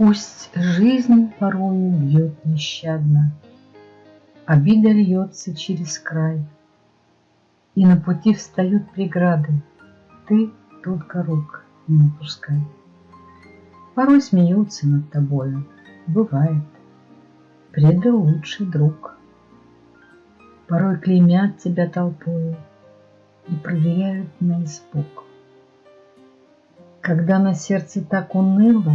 Пусть жизнь порою бьет нещадно, Обида льется через край, И на пути встают преграды, Ты только рук не опускай. Порой смеются над тобою, бывает, Предал лучший друг. Порой клеймят тебя толпою И проверяют на испуг. Когда на сердце так уныло,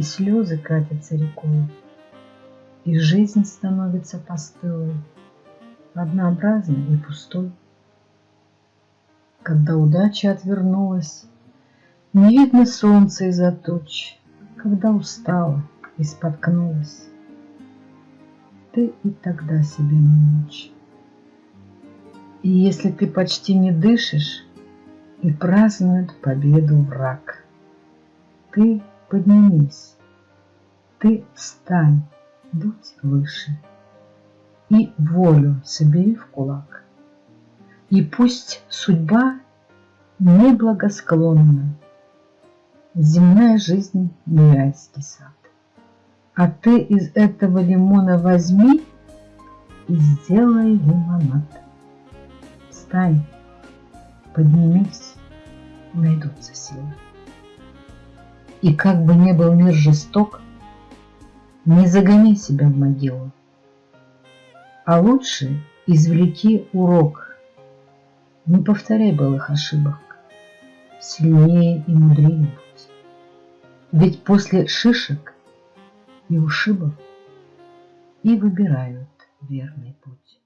И слезы катятся рекой, И жизнь становится постылой, Однообразной и пустой. Когда удача отвернулась, Не видно солнца из-за туч, Когда устала и споткнулась, Ты и тогда себе не мучь. И если ты почти не дышишь, И празднует победу враг, Ты поднимись, ты встань, будь выше, И волю собери в кулак. И пусть судьба неблагосклонна, Земная жизнь не райский сад. А ты из этого лимона возьми И сделай лимонад. Встань, поднимись, найдутся силы. И как бы не был мир жесток, Не загони себя в могилу, А лучше извлеки урок – не повторяй былых ошибок, Сильнее и мудрее будь. Ведь после шишек и ушибов И выбирают верный путь.